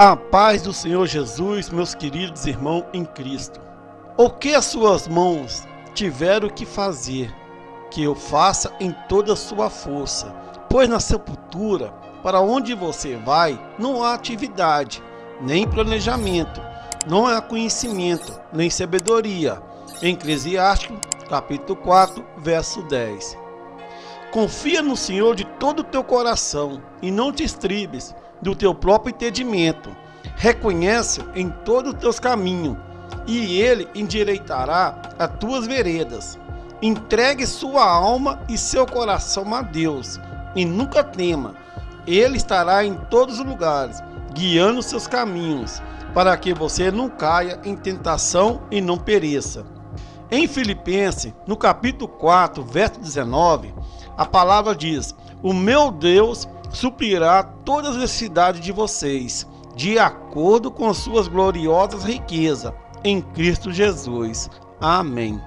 A paz do Senhor Jesus, meus queridos irmãos em Cristo. O que as suas mãos tiveram que fazer, que eu faça em toda a sua força, pois na sepultura, para onde você vai, não há atividade, nem planejamento, não há conhecimento, nem sabedoria. Em Eclesiástico, capítulo 4, verso 10. Confia no Senhor de todo o teu coração e não te estribes do teu próprio entendimento. Reconhece em todos os teus caminhos e ele endireitará as tuas veredas. Entregue sua alma e seu coração a Deus e nunca tema. Ele estará em todos os lugares, guiando seus caminhos, para que você não caia em tentação e não pereça. Em Filipenses, no capítulo 4, verso 19, a palavra diz: O meu Deus suprirá todas as necessidades de vocês, de acordo com suas gloriosas riquezas, em Cristo Jesus. Amém.